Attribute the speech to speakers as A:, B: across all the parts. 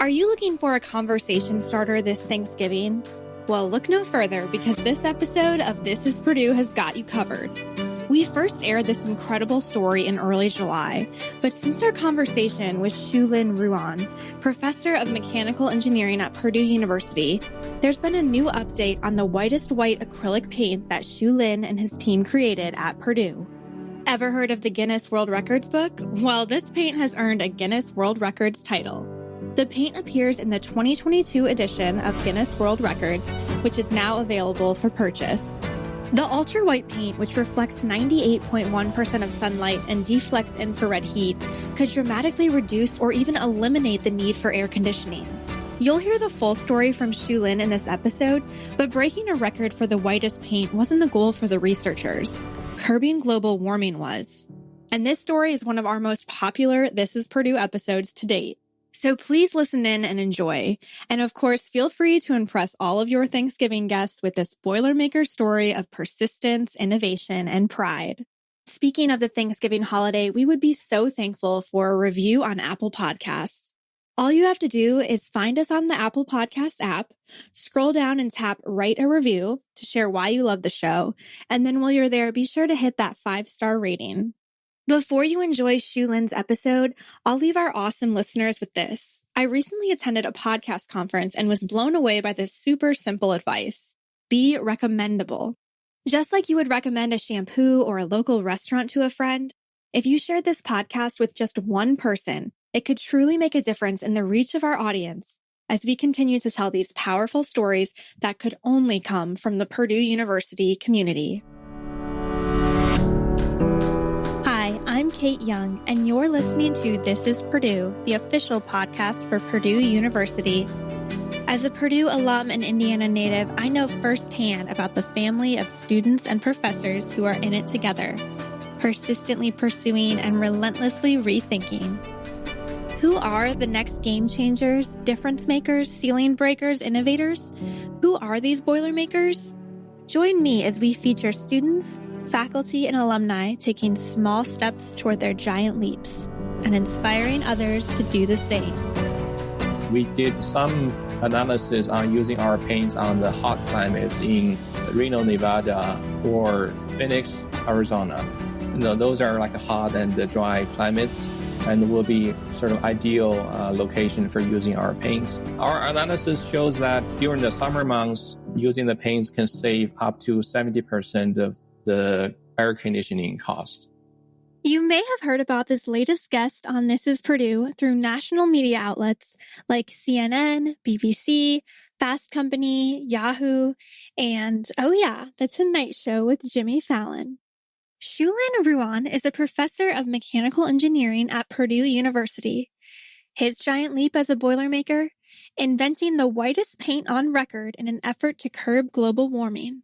A: Are you looking for a conversation starter this Thanksgiving? Well, look no further because this episode of This is Purdue has got you covered. We first aired this incredible story in early July, but since our conversation with Xiulin Ruan, professor of mechanical engineering at Purdue University, there's been a new update on the whitest white acrylic paint that Xiulin and his team created at Purdue. Ever heard of the Guinness World Records book? Well, this paint has earned a Guinness World Records title. The paint appears in the 2022 edition of Guinness World Records, which is now available for purchase. The ultra white paint, which reflects 98.1% of sunlight and deflects infrared heat, could dramatically reduce or even eliminate the need for air conditioning. You'll hear the full story from Xiulin in this episode, but breaking a record for the whitest paint wasn't the goal for the researchers. Curbing global warming was. And this story is one of our most popular This is Purdue episodes to date. So please listen in and enjoy. And of course, feel free to impress all of your Thanksgiving guests with this Boilermaker story of persistence, innovation, and pride. Speaking of the Thanksgiving holiday, we would be so thankful for a review on Apple Podcasts. All you have to do is find us on the Apple Podcast app, scroll down and tap write a review to share why you love the show. And then while you're there, be sure to hit that five star rating. Before you enjoy Xiulin's episode, I'll leave our awesome listeners with this. I recently attended a podcast conference and was blown away by this super simple advice. Be recommendable. Just like you would recommend a shampoo or a local restaurant to a friend, if you shared this podcast with just one person, it could truly make a difference in the reach of our audience as we continue to tell these powerful stories that could only come from the Purdue University community. Kate Young, and you're listening to This is Purdue, the official podcast for Purdue University. As a Purdue alum and Indiana native, I know firsthand about the family of students and professors who are in it together, persistently pursuing and relentlessly rethinking. Who are the next game changers, difference makers, ceiling breakers, innovators? Who are these Boilermakers? Join me as we feature students, faculty and alumni taking small steps toward their giant leaps and inspiring others to do the same.
B: We did some analysis on using our paints on the hot climates in Reno, Nevada, or Phoenix, Arizona. You know, those are like hot and dry climates and will be sort of ideal uh, location for using our paints. Our analysis shows that during the summer months, using the paints can save up to 70% of the air conditioning cost.
A: You may have heard about this latest guest on This is Purdue through national media outlets like CNN, BBC, Fast Company, Yahoo, and oh yeah, The Tonight Show with Jimmy Fallon. Xiulin Ruan is a professor of mechanical engineering at Purdue University. His giant leap as a Boilermaker? Inventing the whitest paint on record in an effort to curb global warming.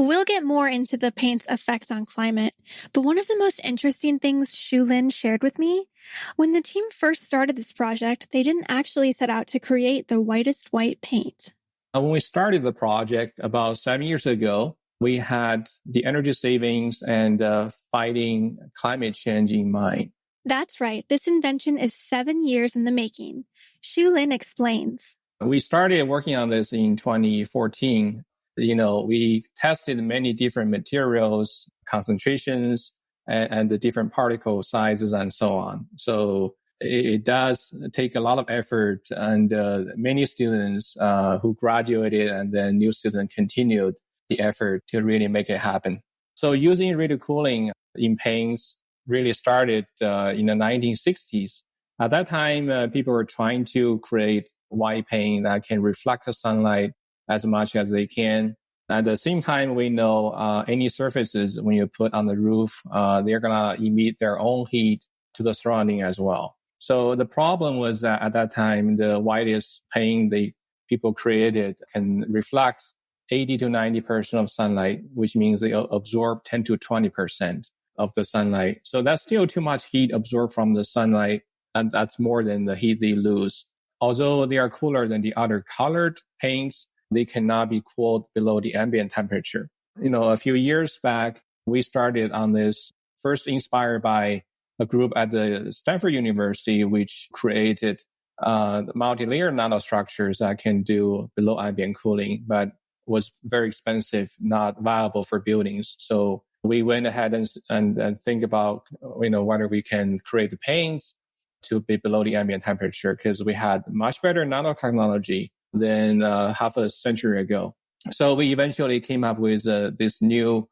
A: We'll get more into the paint's effect on climate, but one of the most interesting things Xiulin shared with me, when the team first started this project, they didn't actually set out to create the whitest white paint.
B: Uh, when we started the project about seven years ago, we had the energy savings and uh, fighting climate change in mind.
A: That's right. This invention is seven years in the making. Xiulin explains.
B: We started working on this in 2014 you know, we tested many different materials, concentrations, and, and the different particle sizes and so on. So it, it does take a lot of effort and uh, many students uh, who graduated and then new students continued the effort to really make it happen. So using radiative cooling in paints really started uh, in the 1960s. At that time, uh, people were trying to create white paint that can reflect the sunlight as much as they can. At the same time, we know uh, any surfaces when you put on the roof, uh, they're gonna emit their own heat to the surrounding as well. So the problem was that at that time, the whitest paint the people created can reflect 80 to 90% of sunlight, which means they absorb 10 to 20% of the sunlight. So that's still too much heat absorbed from the sunlight. And that's more than the heat they lose. Although they are cooler than the other colored paints, they cannot be cooled below the ambient temperature. You know, a few years back, we started on this first inspired by a group at the Stanford University, which created uh, multi-layer nanostructures that can do below ambient cooling, but was very expensive, not viable for buildings. So we went ahead and, and, and think about, you know, whether we can create the paints to be below the ambient temperature because we had much better nanotechnology than uh, half a century ago. So we eventually came up with uh, this new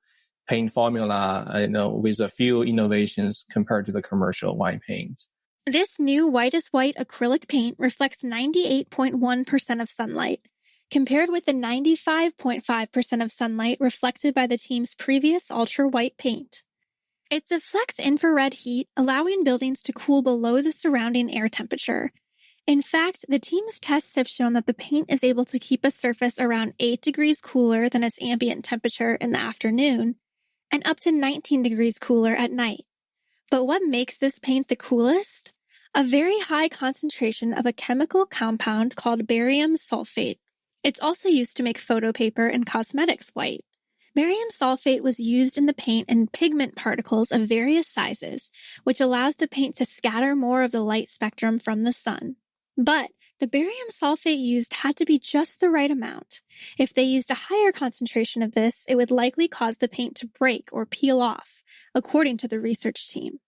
B: paint formula, uh, you know, with a few innovations compared to the commercial white paints.
A: This new white is white acrylic paint reflects 98.1% of sunlight, compared with the 95.5% of sunlight reflected by the team's previous ultra white paint. It deflects infrared heat, allowing buildings to cool below the surrounding air temperature. In fact, the team's tests have shown that the paint is able to keep a surface around 8 degrees cooler than its ambient temperature in the afternoon, and up to 19 degrees cooler at night. But what makes this paint the coolest? A very high concentration of a chemical compound called barium sulfate. It's also used to make photo paper and cosmetics white. Barium sulfate was used in the paint in pigment particles of various sizes, which allows the paint to scatter more of the light spectrum from the sun. But the barium sulfate used had to be just the right amount. If they used a higher concentration of this, it would likely cause the paint to break or peel off, according to the research team.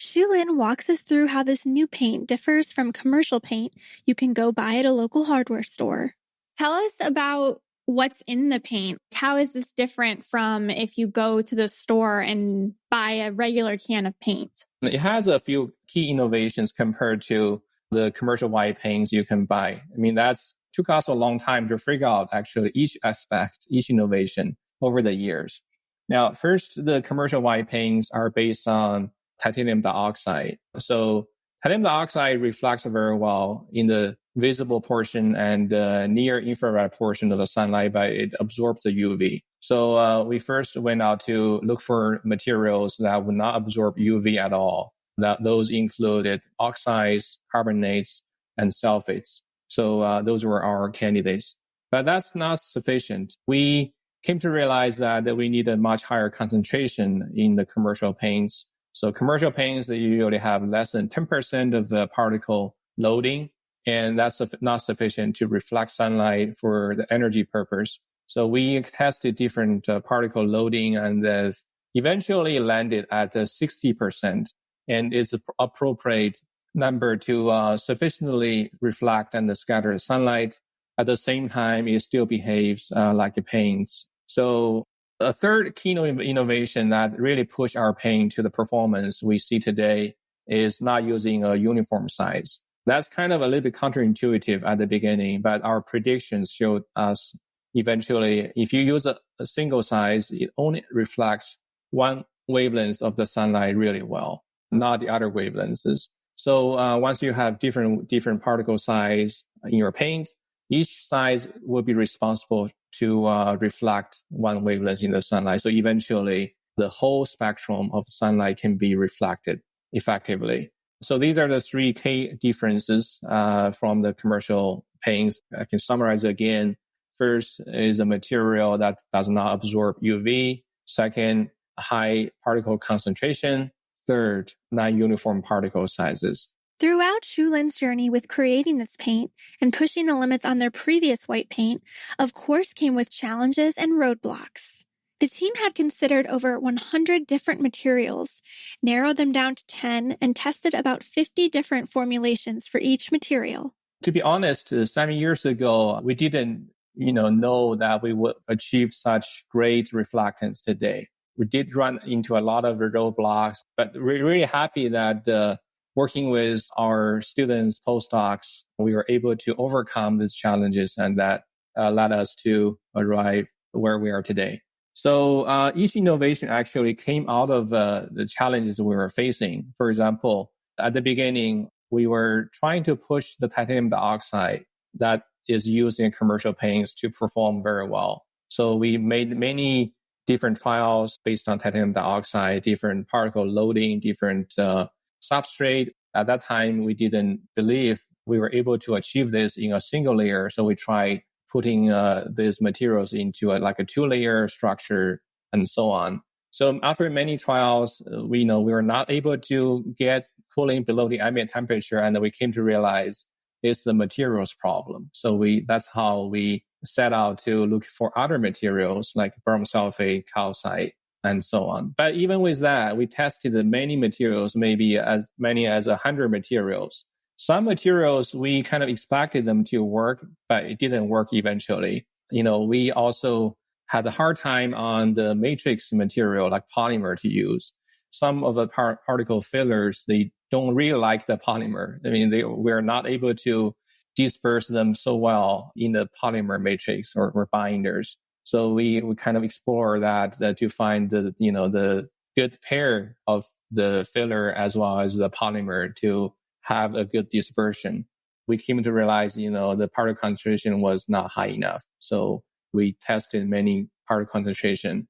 A: Xiulin walks us through how this new paint differs from commercial paint you can go buy at a local hardware store. Tell us about what's in the paint. How is this different from if you go to the store and buy a regular can of paint?
B: It has a few key innovations compared to the commercial white paints you can buy. I mean, that's took us a long time to figure out actually each aspect, each innovation over the years. Now, first, the commercial white paints are based on titanium dioxide. So titanium dioxide reflects very well in the visible portion and uh, near infrared portion of the sunlight, but it absorbs the UV. So uh, we first went out to look for materials that would not absorb UV at all. That those included oxides, carbonates, and sulfates. So uh, those were our candidates. But that's not sufficient. We came to realize that, that we need a much higher concentration in the commercial paints. So commercial paints, they usually have less than 10% of the particle loading and that's not sufficient to reflect sunlight for the energy purpose. So we tested different uh, particle loading and uh, eventually landed at uh, 60% and is appropriate number to uh, sufficiently reflect and scatter sunlight. At the same time, it still behaves uh, like a paint. So a third key innovation that really pushed our paint to the performance we see today is not using a uniform size. That's kind of a little bit counterintuitive at the beginning, but our predictions showed us eventually if you use a, a single size, it only reflects one wavelength of the sunlight really well, not the other wavelengths. So uh, once you have different different particle size in your paint, each size will be responsible to uh, reflect one wavelength in the sunlight. So eventually, the whole spectrum of sunlight can be reflected effectively. So these are the three key differences uh, from the commercial paints. I can summarize again. First is a material that does not absorb UV. Second, high particle concentration. Third, non-uniform particle sizes.
A: Throughout Xiulin's journey with creating this paint and pushing the limits on their previous white paint, of course came with challenges and roadblocks. The team had considered over 100 different materials, narrowed them down to 10, and tested about 50 different formulations for each material.
B: To be honest, uh, seven years ago, we didn't, you know, know that we would achieve such great reflectance today. We did run into a lot of roadblocks, but we're really happy that uh, working with our students, postdocs, we were able to overcome these challenges and that uh, led us to arrive where we are today. So uh, each innovation actually came out of uh, the challenges we were facing. For example, at the beginning, we were trying to push the titanium dioxide that is used in commercial paints to perform very well. So we made many different trials based on titanium dioxide, different particle loading, different uh, substrate. At that time, we didn't believe we were able to achieve this in a single layer. So we tried putting uh, these materials into a, like a two layer structure and so on. So after many trials, uh, we know we were not able to get cooling below the ambient temperature, and we came to realize it's the materials problem. So we that's how we set out to look for other materials like barium sulfate, calcite, and so on. But even with that, we tested many materials, maybe as many as a hundred materials. Some materials we kind of expected them to work, but it didn't work eventually. You know, we also had a hard time on the matrix material like polymer to use. Some of the par- particle fillers, they don't really like the polymer. I mean, they, we're not able to disperse them so well in the polymer matrix or, or binders. So we, we kind of explore that, to find the, you know, the good pair of the filler as well as the polymer to have a good dispersion. We came to realize, you know, the particle concentration was not high enough. So we tested many particle concentration.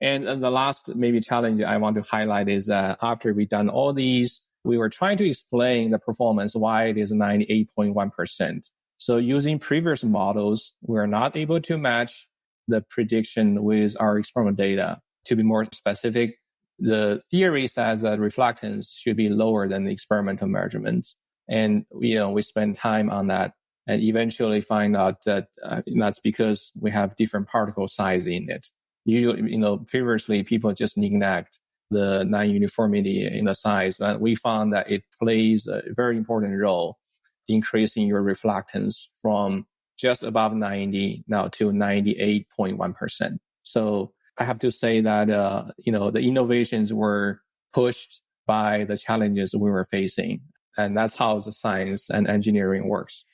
B: And, and the last maybe challenge I want to highlight is that after we done all these, we were trying to explain the performance, why it is 98.1%. So using previous models, we're not able to match the prediction with our experimental data. To be more specific, the theory says that reflectance should be lower than the experimental measurements. And, you know, we spend time on that and eventually find out that uh, that's because we have different particle size in it. Usually, you know, previously people just neglect the non-uniformity in the size. And we found that it plays a very important role increasing your reflectance from just above 90 now to 98.1%. So I have to say that, uh, you know, the innovations were pushed by the challenges we were facing. And that's how the science and engineering works.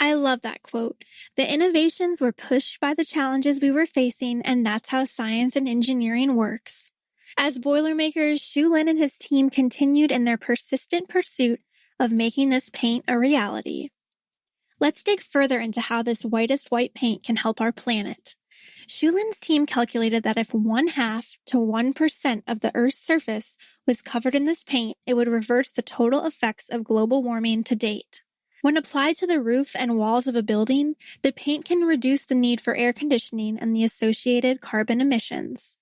A: I love that quote. The innovations were pushed by the challenges we were facing, and that's how science and engineering works. As Boilermakers, Xiulin and his team continued in their persistent pursuit of making this paint a reality. Let's dig further into how this whitest white paint can help our planet. Xiulin's team calculated that if one half to 1% of the Earth's surface was covered in this paint, it would reverse the total effects of global warming to date. When applied to the roof and walls of a building, the paint can reduce the need for air conditioning and the associated carbon emissions.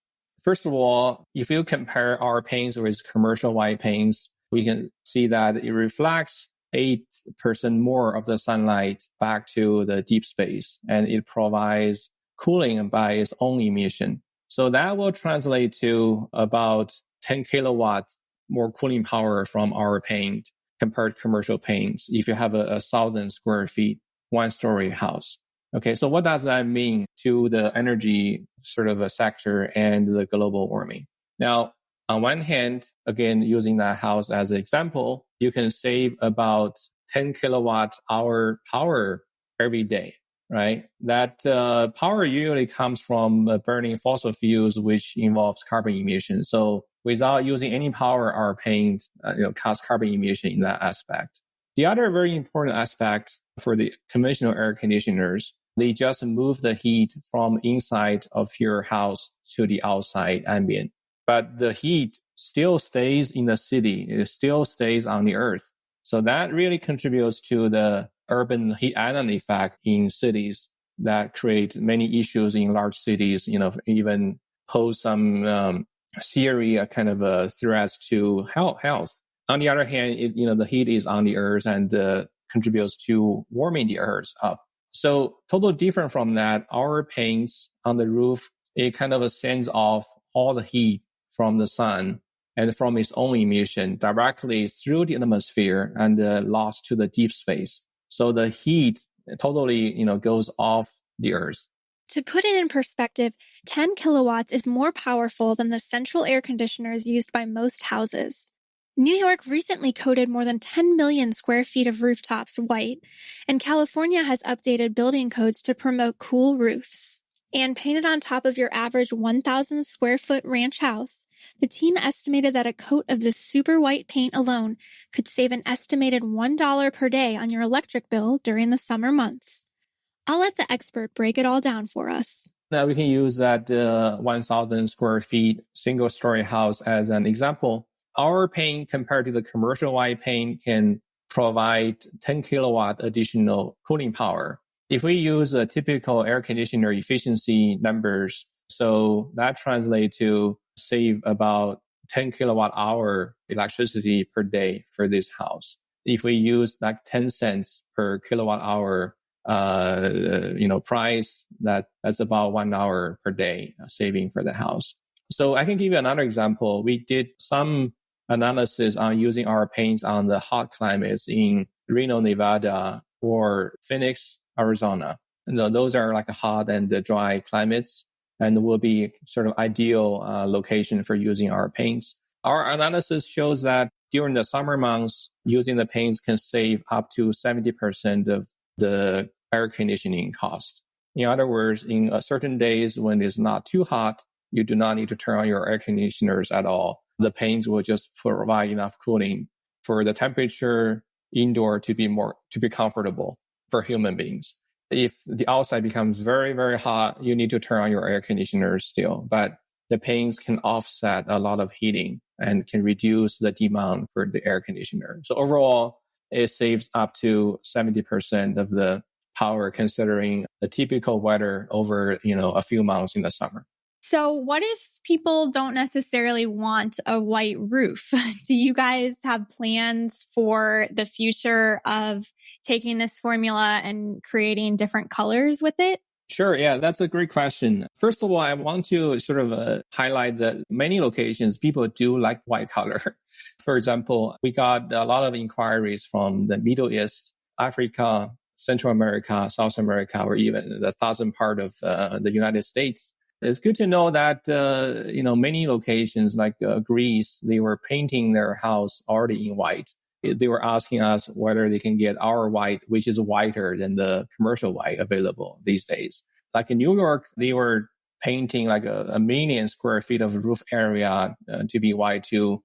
B: First of all, if you compare our paints with commercial white paints, we can see that it reflects 8% more of the sunlight back to the deep space and it provides cooling by its own emission. So that will translate to about 10 kilowatts more cooling power from our paint compared to commercial paints if you have a, a thousand square feet one story house. Okay, so what does that mean to the energy sort of a sector and the global warming? Now, on one hand, again, using that house as an example, you can save about 10 kilowatt hour power every day, right? That uh, power usually comes from uh, burning fossil fuels, which involves carbon emissions. So without using any power, our paint, uh, you know, cost carbon emission in that aspect. The other very important aspect for the conventional air conditioners they just move the heat from inside of your house to the outside ambient. But the heat still stays in the city. It still stays on the earth. So that really contributes to the urban heat island effect in cities that create many issues in large cities, you know, even pose some um, serious kind of a threats to health. On the other hand, it, you know, the heat is on the earth and uh, contributes to warming the earth up. So totally different from that, our paints on the roof, it kind of sends off all the heat from the sun and from its own emission directly through the atmosphere and uh, lost to the deep space. So the heat totally, you know, goes off the earth.
A: To put it in perspective, 10 kilowatts is more powerful than the central air conditioners used by most houses. New York recently coated more than 10 million square feet of rooftops white, and California has updated building codes to promote cool roofs. And painted on top of your average 1,000 square foot ranch house, the team estimated that a coat of this super white paint alone could save an estimated $1 per day on your electric bill during the summer months. I'll let the expert break it all down for us.
B: Now we can use that uh, 1,000 square feet single story house as an example our paint compared to the commercial white paint can provide 10 kilowatt additional cooling power. If we use a typical air conditioner efficiency numbers, so that translates to save about 10 kilowatt hour electricity per day for this house. if we use like 10 cents per kilowatt hour, uh, you know, price, that that's about one hour per day saving for the house. So I can give you another example. We did some analysis on using our paints on the hot climates in Reno, Nevada or Phoenix, Arizona. And those are like hot and dry climates and will be sort of ideal uh, location for using our paints. Our analysis shows that during the summer months, using the paints can save up to 70% of the air conditioning cost. In other words, in certain days when it's not too hot, you do not need to turn on your air conditioners at all. The paints will just provide enough cooling for the temperature indoor to be more, to be comfortable for human beings. If the outside becomes very, very hot, you need to turn on your air conditioner still, but the paints can offset a lot of heating and can reduce the demand for the air conditioner. So overall, it saves up to 70% of the power considering the typical weather over, you know, a few months in the summer.
A: So, what if people don't necessarily want a white roof? Do you guys have plans for the future of taking this formula and creating different colors with it?
B: Sure. Yeah, that's a great question. First of all, I want to sort of uh, highlight that many locations people do like white color. For example, we got a lot of inquiries from the Middle East, Africa, Central America, South America, or even the southern part of uh, the United States it's good to know that uh, you know many locations like uh, Greece, they were painting their house already in white. They were asking us whether they can get our white, which is whiter than the commercial white available these days. Like in New York, they were painting like a, a million square feet of roof area uh, to be white to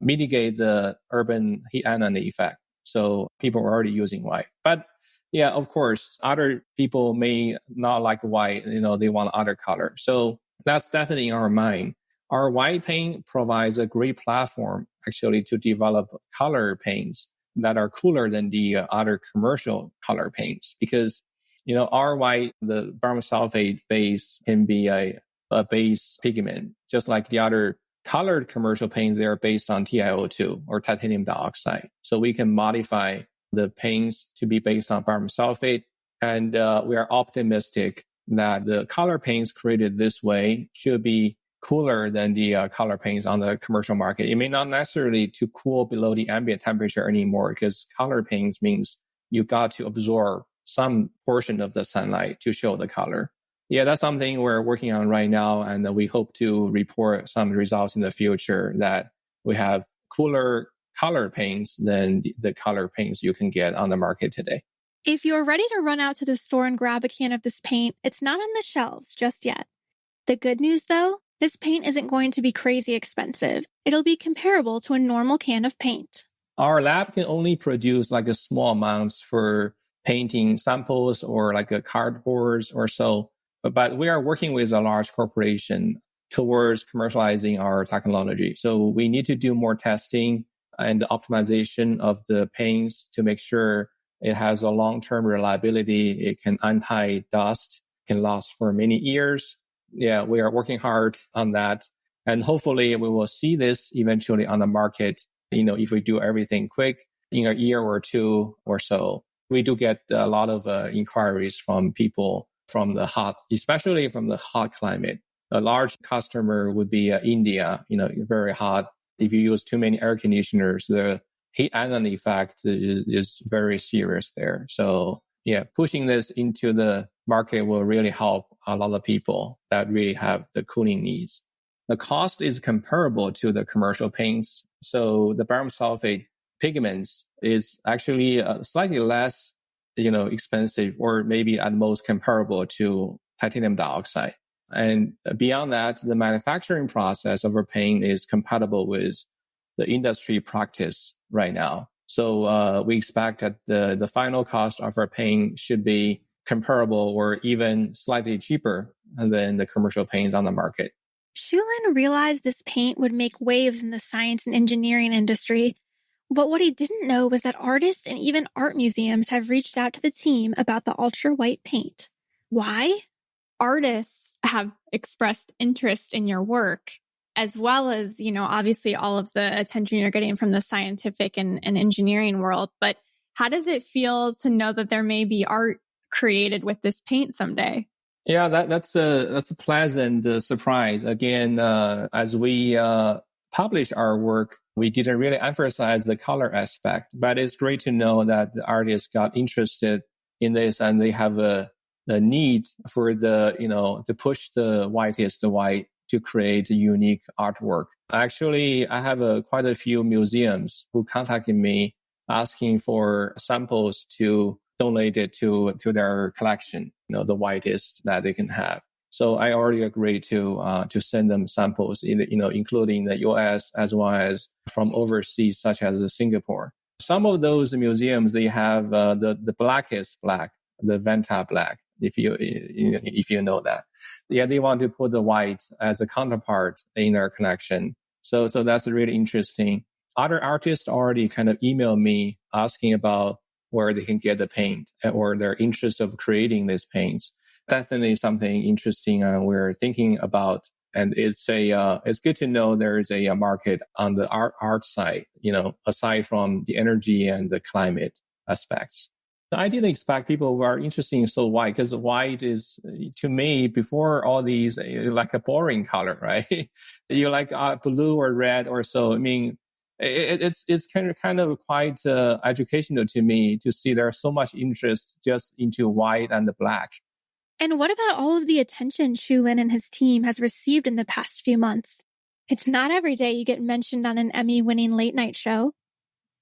B: mitigate the urban heat island effect. So people were already using white, but yeah, of course, other people may not like white, you know, they want other color. So that's definitely in our mind. Our white paint provides a great platform actually to develop color paints that are cooler than the uh, other commercial color paints because, you know, our white, the barium sulfate base can be a, a base pigment, just like the other colored commercial paints, they are based on TiO2 or titanium dioxide. So we can modify the paints to be based on barium sulfate. And uh, we are optimistic that the color paints created this way should be cooler than the uh, color paints on the commercial market. It may not necessarily to cool below the ambient temperature anymore because color paints means you got to absorb some portion of the sunlight to show the color. Yeah, that's something we're working on right now. And we hope to report some results in the future that we have cooler color paints than the color paints you can get on the market today.
A: If you're ready to run out to the store and grab a can of this paint, it's not on the shelves just yet. The good news though, this paint isn't going to be crazy expensive. It'll be comparable to a normal can of paint.
B: Our lab can only produce like a small amounts for painting samples or like a cardboards or so. But, but we are working with a large corporation towards commercializing our technology. So we need to do more testing and optimization of the paints to make sure it has a long-term reliability. It can anti-dust, can last for many years. Yeah, we are working hard on that. And hopefully we will see this eventually on the market. You know, if we do everything quick in a year or two or so, we do get a lot of uh, inquiries from people from the hot, especially from the hot climate. A large customer would be uh, India, you know, very hot if you use too many air conditioners, the heat island effect is, is very serious there. So yeah, pushing this into the market will really help a lot of people that really have the cooling needs. The cost is comparable to the commercial paints. So the barium sulfate pigments is actually uh, slightly less, you know, expensive or maybe at most comparable to titanium dioxide. And beyond that, the manufacturing process of our paint is compatible with the industry practice right now. So uh, we expect that the, the final cost of our paint should be comparable or even slightly cheaper than the commercial paints on the market.
A: Xiulin realized this paint would make waves in the science and engineering industry. But what he didn't know was that artists and even art museums have reached out to the team about the ultra white paint. Why? Artists have expressed interest in your work. as well as, you know, obviously all of the attention you're getting from the scientific and, and engineering world. But how does it feel to know that there may be art created with this paint someday?
B: Yeah, that, that's a that's a pleasant uh, surprise. Again, uh, as we uh, publish our work, we didn't really emphasize the color aspect, but it's great to know that the artists got interested in this and they have a, a need for the you know to push the whitest white to create unique artwork. Actually, I have a, quite a few museums who contacted me asking for samples to donate it to, to their collection, you know, the whitest that they can have. So I already agreed to, uh, to send them samples, you know, including the US as well as from overseas, such as Singapore. Some of those museums, they have uh, the, the blackest black, the Vantablack, if you, if you know that. Yeah, they want to put the white as a counterpart in their collection. So, so that's really interesting. Other artists already kind of email me asking about where they can get the paint or their interest of creating these paints. Definitely something interesting uh, we're thinking about. And it's a, uh, it's good to know there is a, a, market on the art, art side, you know, aside from the energy and the climate aspects. I didn't expect people were interested in so white because white is to me before all these like a boring color, right? you like uh, blue or red or so. I mean, it, it's it's kind of kind of quite uh, educational to me to see there's so much interest just into white and the black.
A: And what about all of the attention Xiulin and his team has received in the past few months? It's not every day you get mentioned on an Emmy winning late night show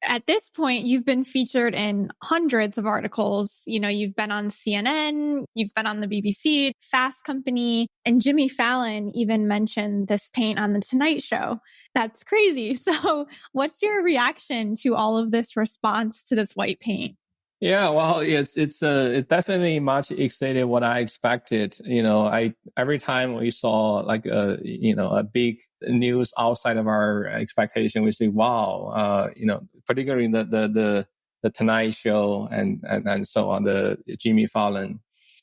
A: at this point, you've been featured in hundreds of articles. You know, you've been on CNN, you've been on the BBC, Fast Company, and Jimmy Fallon even mentioned this paint on the Tonight Show. That's crazy. So what's your reaction to all of this response to this white paint?
B: Yeah, well, it's it's uh, it definitely much exceeded what I expected. You know, I every time we saw like a you know a big news outside of our expectation, we say, wow, uh, you know, particularly the the the, the Tonight Show and, and and so on, the Jimmy Fallon.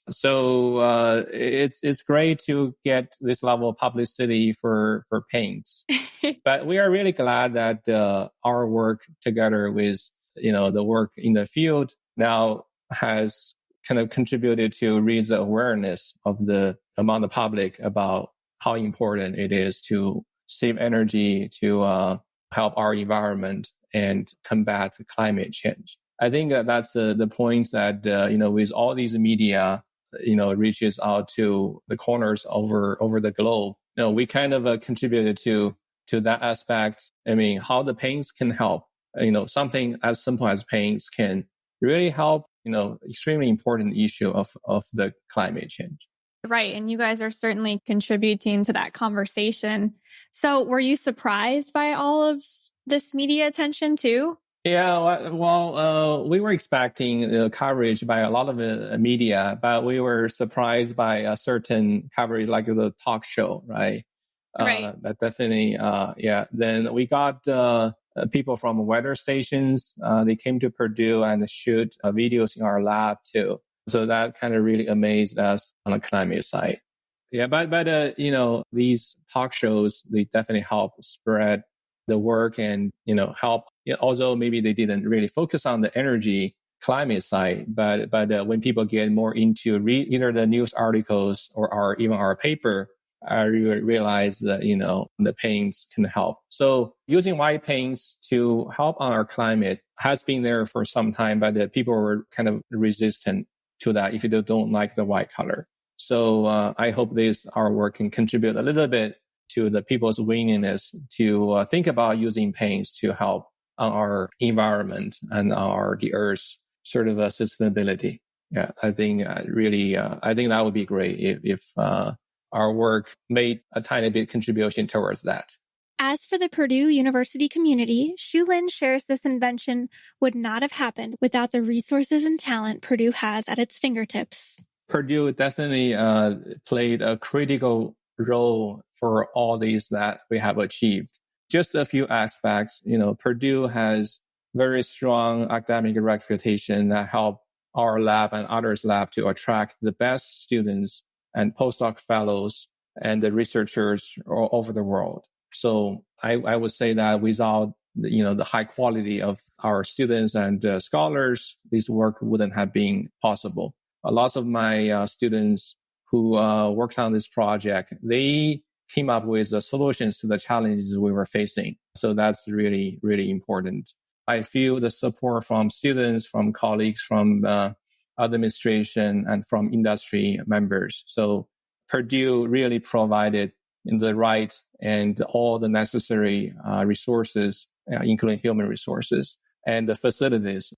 B: So uh, it's it's great to get this level of publicity for for paints, but we are really glad that uh, our work together with you know the work in the field now has kind of contributed to raise the awareness of the among the public about how important it is to save energy, to uh, help our environment and combat climate change. I think that that's the, the point that, uh, you know, with all these media, you know, reaches out to the corners over, over the globe. You know, we kind of uh, contributed to, to that aspect. I mean, how the paints can help, you know, something as simple as paints can really help, you know, extremely important issue of, of the climate change.
A: Right. And you guys are certainly contributing to that conversation. So were you surprised by all of this media attention too?
B: Yeah, well, uh, we were expecting uh, coverage by a lot of uh, media, but we were surprised by a certain coverage, like the talk show, right?
A: Uh, right.
B: that definitely, uh, yeah. Then we got uh, uh, people from weather stations. Uh, they came to Purdue and shoot uh, videos in our lab too. So that kind of really amazed us on the climate side. Yeah, but but uh, you know these talk shows they definitely help spread the work and you know help. You know, although maybe they didn't really focus on the energy climate side, but but uh, when people get more into either the news articles or our even our paper, I realized that, you know, the paints can help. So using white paints to help on our climate has been there for some time, but the people were kind of resistant to that if they don't like the white color. So uh, I hope this our work can contribute a little bit to the people's willingness to uh, think about using paints to help on our environment and our the earth's sort of uh, sustainability. Yeah, I think uh, really, uh, I think that would be great if, if uh, our work made a tiny bit contribution towards that.
A: As for the Purdue University community, Xiulin shares this invention would not have happened without the resources and talent Purdue has at its fingertips.
B: Purdue definitely uh, played a critical role for all these that we have achieved. Just a few aspects, you know, Purdue has very strong academic reputation that help our lab and others lab to attract the best students and postdoc fellows and the researchers all over the world. So I, I would say that without you know the high quality of our students and uh, scholars, this work wouldn't have been possible. A lot of my uh, students who uh, worked on this project, they came up with the solutions to the challenges we were facing. So that's really, really important. I feel the support from students, from colleagues, from uh, administration, and from industry members. So Purdue really provided the right and all the necessary uh, resources, uh, including human resources and the facilities.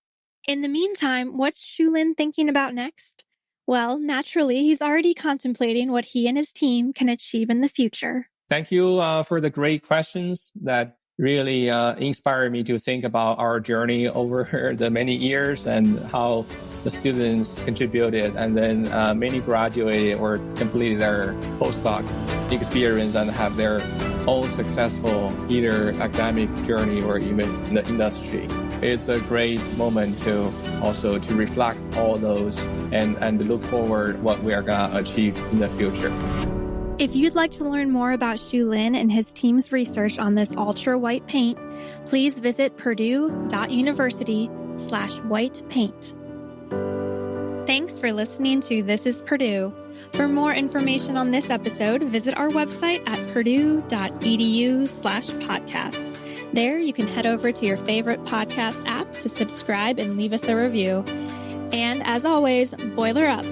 A: In the meantime, what's Xiulin thinking about next? Well, naturally, he's already contemplating what he and his team can achieve in the future.
B: Thank you uh, for the great questions that really uh, inspired me to think about our journey over the many years and how the students contributed and then uh, many graduated or completed their postdoc experience and have their own successful either academic journey or even in the industry it's a great moment to also to reflect all those and, and look forward what we are going to achieve in the future.
A: If you'd like to learn more about Xiulin and his team's research on this ultra white paint, please visit purdue.university slash white paint. Thanks for listening to This is Purdue. For more information on this episode, visit our website at purdue.edu slash podcast. There, you can head over to your favorite podcast app to subscribe and leave us a review. And as always, boiler up.